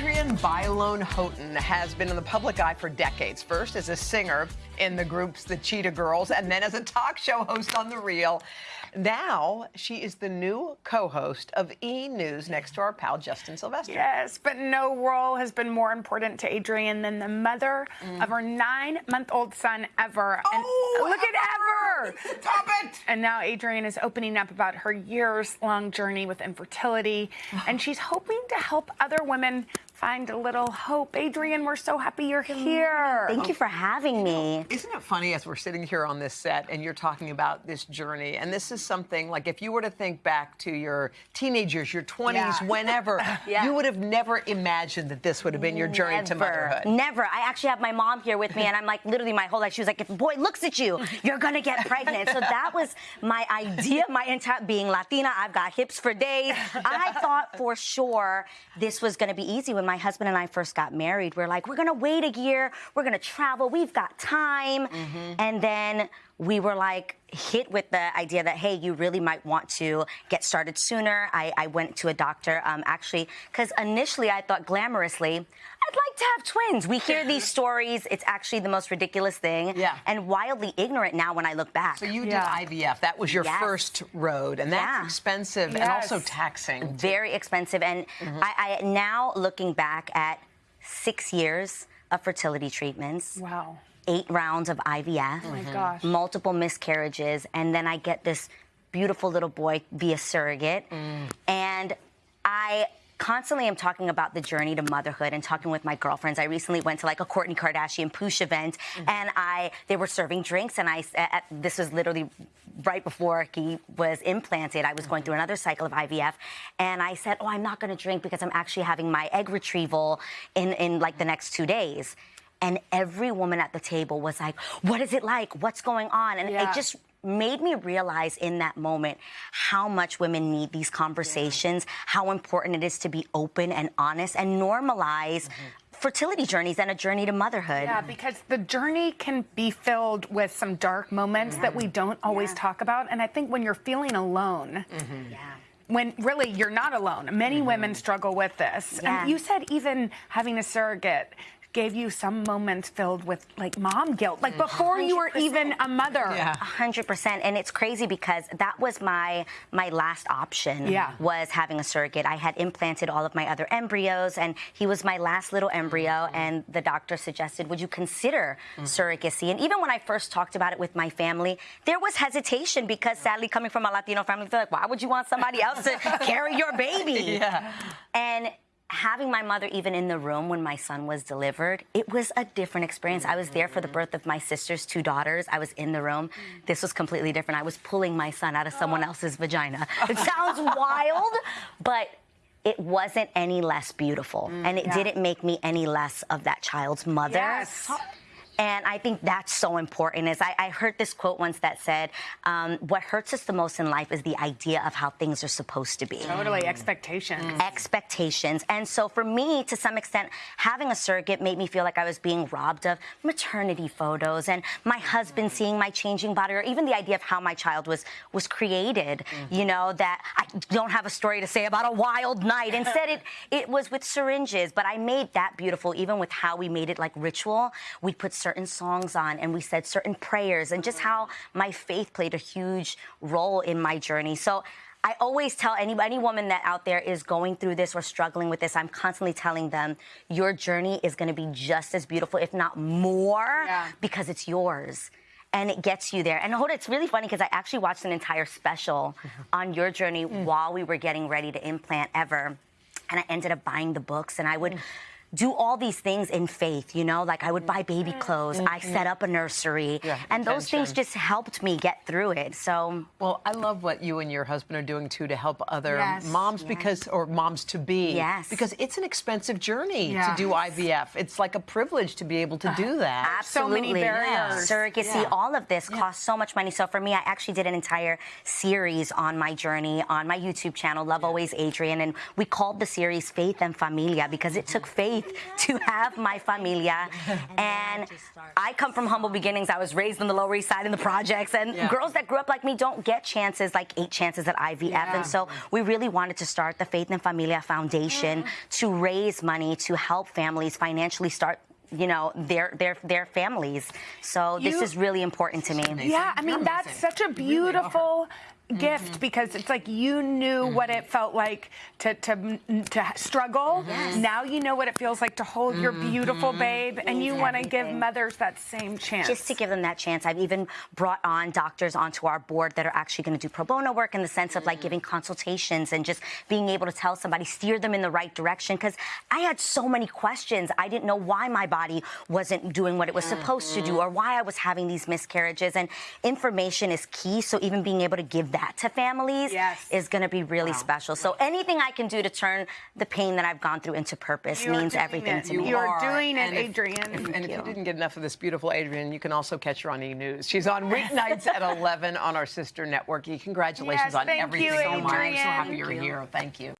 Adrienne Bailon Houghton has been in the public eye for decades. First as a singer in the groups the Cheetah Girls, and then as a talk show host on The Real. Now she is the new co-host of E! News next to our pal Justin Sylvester. Yes, but no role has been more important to Adrienne than the mother mm. of her nine-month-old son, Ever. Oh, and look Ever. at Ever! Stop it! And now Adrienne is opening up about her years-long journey with infertility, and she's hoping to help other women find a little hope. Adrienne, we're so happy you're here. Thank you for having me. Isn't it funny as we're sitting here on this set and you're talking about this journey, and this is something like if you were to think back to your teenagers, your 20s, yeah. whenever, yeah. you would have never imagined that this would have been your journey never, to motherhood. Never. I actually have my mom here with me, and I'm like, literally, my whole life, she was like, if a boy looks at you, you're gonna get pregnant. so that was my idea, my entire being Latina. I've got hips for days. I thought for sure this was gonna be easy when my husband and I first got married, we're like, we're gonna wait a year, we're gonna travel, we've got time. Mm-hmm. And then we were like hit with the idea that, hey, you really might want to get started sooner. I, I went to a doctor, um, actually, because initially I thought glamorously, I'd like to have twins. We hear these stories. It's actually the most ridiculous thing. Yeah. And wildly ignorant now when I look back. So you yeah. did IVF. That was your yes. first road. And that's yeah. expensive yes. and also taxing. Very expensive. And mm-hmm. I, I now looking back at six years of fertility treatments. Wow. Eight rounds of IVF. Oh my gosh. Multiple miscarriages. And then I get this beautiful little boy via surrogate. Mm. And I constantly am talking about the journey to motherhood and talking with my girlfriends. I recently went to like a Kourtney Kardashian poosh event mm-hmm. and I they were serving drinks and I at, this was literally right before he was implanted. I was going through another cycle of IVF and I said, "Oh, I'm not going to drink because I'm actually having my egg retrieval in in like the next 2 days." And every woman at the table was like, What is it like? What's going on? And yeah. it just made me realize in that moment how much women need these conversations, yeah. how important it is to be open and honest and normalize mm-hmm fertility journeys and a journey to motherhood. Yeah, because the journey can be filled with some dark moments that we don't always yeah. talk about. And I think when you're feeling alone, mm-hmm. yeah when really you're not alone. Many mm-hmm. women struggle with this. Yeah. And you said even having a surrogate gave you some moments filled with like mom guilt, like before 100%. you were even a mother. Yeah, hundred percent. And it's crazy because that was my my last option. Yeah. was having a surrogate. I had implanted all of my other embryos, and he was my last little embryo. Mm-hmm. And the doctor suggested, would you consider mm-hmm. surrogacy? And even when I first talked about it with my family, there was hesitation because sadly, coming from a Latino family, they're like, why would you want somebody else to carry your baby? Yeah. And having my mother even in the room when my son was delivered, it was a different experience. I was there for the birth of my sister's two daughters. I was in the room. This was completely different. I was pulling my son out of someone else's vagina. It sounds wild, but it wasn't any less beautiful. Mm, and it yeah. didn't make me any less of that child's mother. Yes. And I think that's so important. Is I, I heard this quote once that said, um, "What hurts us the most in life is the idea of how things are supposed to be." Totally, expectations. Mm. Expectations. And so for me, to some extent, having a surrogate made me feel like I was being robbed of maternity photos and my husband mm. seeing my changing body, or even the idea of how my child was was created. Mm. You know that I don't have a story to say about a wild night. Instead, it it was with syringes, but I made that beautiful, even with how we made it like ritual. We put certain songs on and we said certain prayers and just how my faith played a huge role in my journey. So I always tell any, any woman that out there is going through this or struggling with this, I'm constantly telling them your journey is going to be just as beautiful, if not more, yeah. because it's yours and it gets you there. And hold it's really funny because I actually watched an entire special on your journey mm. while we were getting ready to implant Ever. And I ended up buying the books and I would. Mm do all these things in faith, you know, like I would buy baby clothes, mm-hmm. I set up a nursery, yeah, and those things just helped me get through it. So, well, I love what you and your husband are doing too to help other yes. moms yes. because, or moms to be, yes, because it's an expensive journey yes. to do IVF. It's like a privilege to be able to do that. Absolutely, so many barriers. Surrogacy, yeah. all of this costs so much money. So for me, I actually did an entire series on my journey on my YouTube channel, Love Always Adrienne, and we called the series Faith and Familia because it took faith faith to have my familia. And I come from humble beginnings. I was raised on the Lower East Side in the projects, and Yeah. girls that grew up like me don't get chances like eight chances at IVF. And so we really wanted to start the Faith and Familia Foundation to raise money to help families financially start. You know their their their families. So this is really important to me. Yeah, I mean You're that's amazing. such a beautiful really are. beautiful gift mm-hmm. because it's like you knew what it mm-hmm. felt like to to to struggle. Yes. Now you know what it feels like to hold your mm-hmm. beautiful babe, and you want to give mothers that same chance. just to give them that chance. I've even brought on doctors onto our board that are actually going to do pro bono work in the sense of like mm. giving consultations and just being able to tell somebody, steer them in the right direction. Because I had so many questions. I didn't know why my body wasn't doing what it was supposed to do or why I was having these miscarriages. And information is key. So even being able to give that to families Yes. is going to be really special. So anything I can do to turn the pain that I've gone through into purpose You're means everything it. to You me. You are doing it, And if- if- and if you you. didn't get enough of this beautiful Adrienne, you can also catch her on E News. She's on weeknights at 11 on our sister network. Congratulations Yes, on thank everything you, so much. I'm so happy Thank you're you. here. Thank you.